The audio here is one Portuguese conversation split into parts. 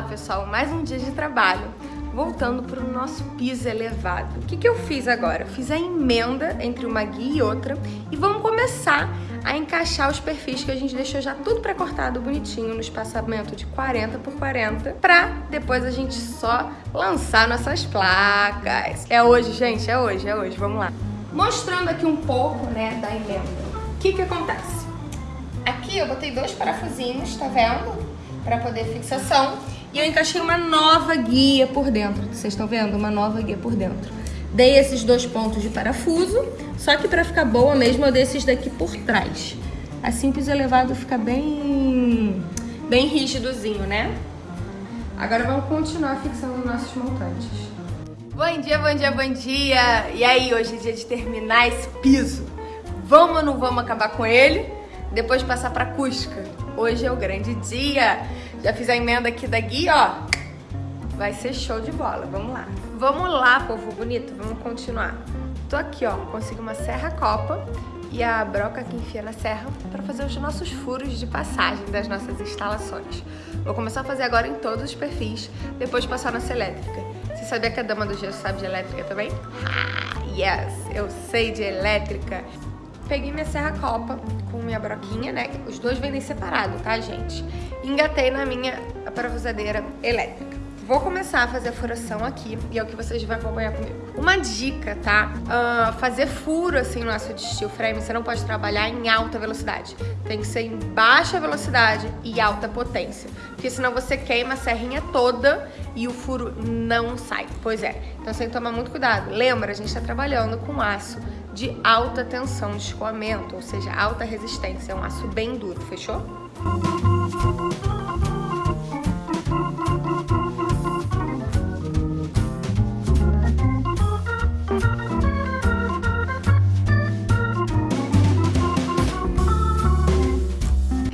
Olá pessoal, mais um dia de trabalho. Voltando para o nosso piso elevado. O que, que eu fiz agora? Fiz a emenda entre uma guia e outra e vamos começar a encaixar os perfis que a gente deixou já tudo pré-cortado bonitinho no espaçamento de 40 por 40 para depois a gente só lançar nossas placas. É hoje, gente, é hoje, é hoje, vamos lá. Mostrando aqui um pouco, né, da emenda. O que que acontece? Aqui eu botei dois parafusinhos, tá vendo? Para poder fixação. E eu encaixei uma nova guia por dentro. Vocês estão vendo? Uma nova guia por dentro. Dei esses dois pontos de parafuso, só que para ficar boa mesmo eu dei esses daqui por trás. Assim piso elevado fica bem, bem rígidozinho, né? Agora vamos continuar fixando nossos montantes. Bom dia, bom dia, bom dia! E aí, hoje é dia de terminar esse piso. Vamos ou não vamos acabar com ele? Depois passar pra Cusca. Hoje é o grande dia. Já fiz a emenda aqui da guia, ó. Vai ser show de bola, vamos lá. Vamos lá, povo bonito, vamos continuar. Tô aqui, ó, consegui uma serra copa e a broca que enfia na serra para fazer os nossos furos de passagem das nossas instalações. Vou começar a fazer agora em todos os perfis, depois passar nossa elétrica. Você sabia que a dama do gesso sabe de elétrica também? Yes, eu sei de elétrica. Peguei minha serra copa com minha broquinha, né? Os dois vendem separado, tá, gente? Engatei na minha parafusadeira elétrica. Vou começar a fazer a furação aqui e é o que vocês vão acompanhar comigo. Uma dica, tá? Uh, fazer furo assim no aço de steel frame, você não pode trabalhar em alta velocidade. Tem que ser em baixa velocidade e alta potência. Porque senão você queima a serrinha toda e o furo não sai. Pois é, então você tem que tomar muito cuidado. Lembra, a gente está trabalhando com aço de alta tensão de escoamento, ou seja, alta resistência. É um aço bem duro, fechou?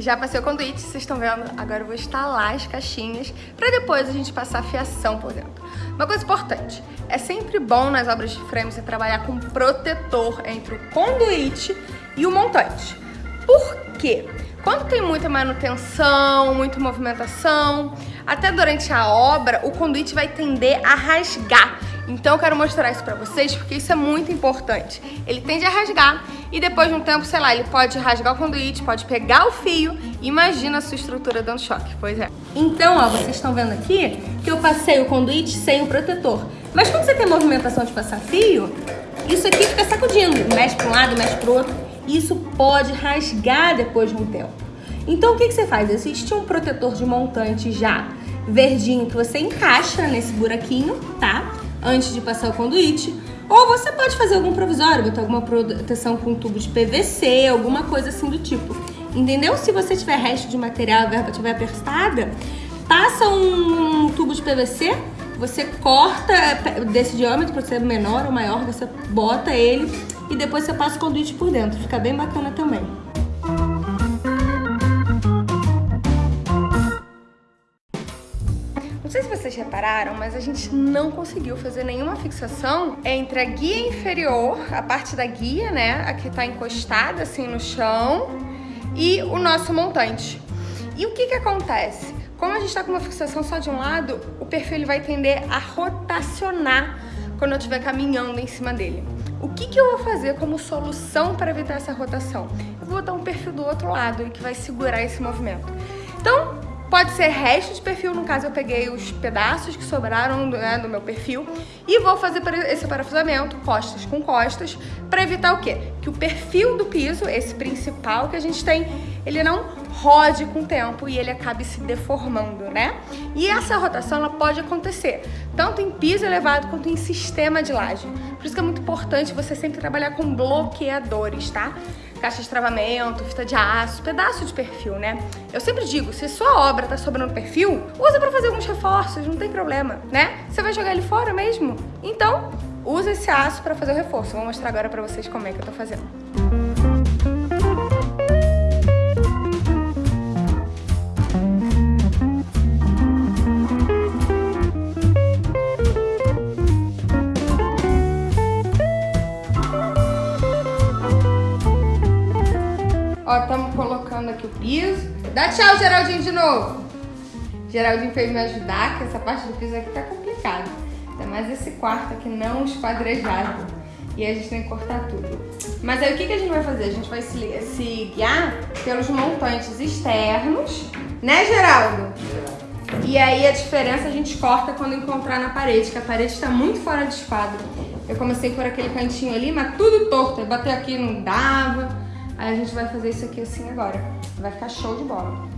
Já passei o conduíte, vocês estão vendo? Agora eu vou instalar as caixinhas para depois a gente passar a fiação por dentro. Uma coisa importante, é sempre bom nas obras de frame você trabalhar com protetor entre o conduíte e o montante. Por quê? Quando tem muita manutenção, muita movimentação, até durante a obra, o conduíte vai tender a rasgar. Então eu quero mostrar isso pra vocês porque isso é muito importante. Ele tende a rasgar e depois de um tempo, sei lá, ele pode rasgar o conduíte, pode pegar o fio. Imagina a sua estrutura dando choque, pois é. Então, ó, vocês estão vendo aqui que eu passei o conduíte sem o protetor. Mas quando você tem movimentação de passar fio, isso aqui fica sacudindo. Mexe para um lado, mexe para o outro. Isso pode rasgar depois de um tempo. Então, o que, que você faz? Existe um protetor de montante já verdinho que você encaixa nesse buraquinho, tá? Antes de passar o conduíte. Ou você pode fazer algum provisório, botar alguma proteção com tubo de PVC, alguma coisa assim do tipo. Entendeu? Se você tiver resto de material, a verba estiver apertada, passa um tubo de PVC, você corta desse diâmetro para ser menor ou maior, você bota ele e depois você passa o conduíte por dentro. Fica bem bacana também. Vocês repararam, mas a gente não conseguiu fazer nenhuma fixação entre a guia inferior, a parte da guia, né, a que tá encostada assim no chão, e o nosso montante. E o que que acontece? Como a gente está com uma fixação só de um lado, o perfil ele vai tender a rotacionar quando eu estiver caminhando em cima dele. O que, que eu vou fazer como solução para evitar essa rotação? Eu vou botar um perfil do outro lado que vai segurar esse movimento. Então, Pode ser resto de perfil, no caso eu peguei os pedaços que sobraram né, do meu perfil e vou fazer esse parafusamento, costas com costas, para evitar o quê? Que o perfil do piso, esse principal que a gente tem, ele não rode com o tempo e ele acabe se deformando, né? E essa rotação ela pode acontecer tanto em piso elevado quanto em sistema de laje. Por isso que é muito importante você sempre trabalhar com bloqueadores, tá? Caixa de travamento, fita de aço, pedaço de perfil, né? Eu sempre digo, se sua obra tá sobrando perfil, usa pra fazer alguns reforços, não tem problema, né? Você vai jogar ele fora mesmo? Então, usa esse aço pra fazer o reforço. Vou mostrar agora pra vocês como é que eu tô fazendo. Ó, estamos colocando aqui o piso. Dá tchau, Geraldinho, de novo. Geraldinho veio me ajudar, que essa parte do piso aqui tá complicada. Ainda mais esse quarto aqui não esquadrejado. E a gente tem que cortar tudo. Mas aí o que, que a gente vai fazer? A gente vai se, se guiar pelos montantes externos, né, Geraldo? E aí a diferença a gente corta quando encontrar na parede, que a parede está muito fora de esquadro. Eu comecei por aquele cantinho ali, mas tudo torto. Eu bater aqui não dava. Aí a gente vai fazer isso aqui assim agora. Vai ficar show de bola.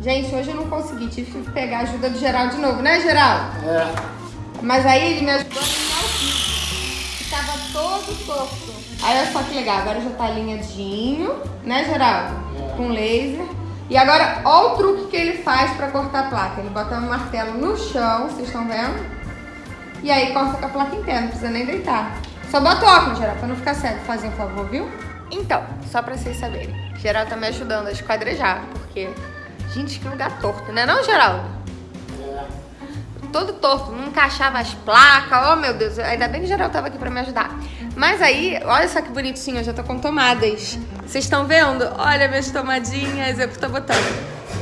Gente, hoje eu não consegui, tive que pegar a ajuda do Geraldo de novo, né, Geraldo? É. Mas aí ele me ajudou a limpar o piso, que tava todo torto. Aí olha só que legal, agora já tá alinhadinho, né, Geraldo? É. Com laser. E agora, olha o truque que ele faz pra cortar a placa. Ele bota um martelo no chão, vocês estão vendo? E aí corta com a placa inteira, não precisa nem deitar. Só bota o óculos, Geraldo, pra não ficar cego. Faz um favor, viu? Então, só pra vocês saberem. Geraldo tá me ajudando a esquadrejar, porque... Gente, que lugar torto, né não, Geraldo? É. Todo torto, não encaixava as placas. Oh, meu Deus, ainda bem que o Geraldo tava aqui pra me ajudar. Mas aí, olha só que bonitinho, eu já tô com tomadas. Vocês estão vendo? Olha minhas tomadinhas, eu tô botando.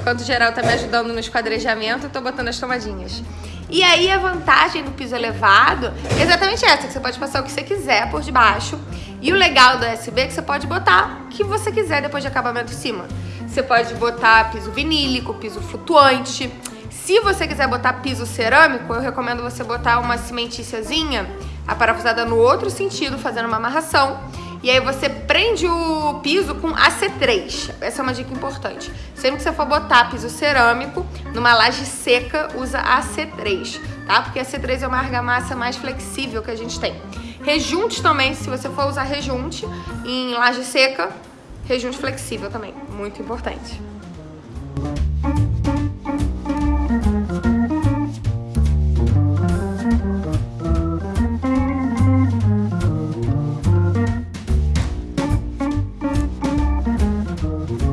Enquanto o Geraldo tá me ajudando no esquadrejamento, eu tô botando as tomadinhas. E aí a vantagem do piso elevado é exatamente essa, que você pode passar o que você quiser por debaixo. E o legal do USB é que você pode botar o que você quiser depois de acabamento em cima. Você pode botar piso vinílico, piso flutuante. Se você quiser botar piso cerâmico, eu recomendo você botar uma cimentíciazinha aparafusada no outro sentido, fazendo uma amarração. E aí você prende o piso com AC3. Essa é uma dica importante. Sempre que você for botar piso cerâmico numa laje seca, usa AC3, tá? Porque a AC3 é uma argamassa mais flexível que a gente tem. Rejunte também, se você for usar rejunte em laje seca, rejunte flexível também, muito importante.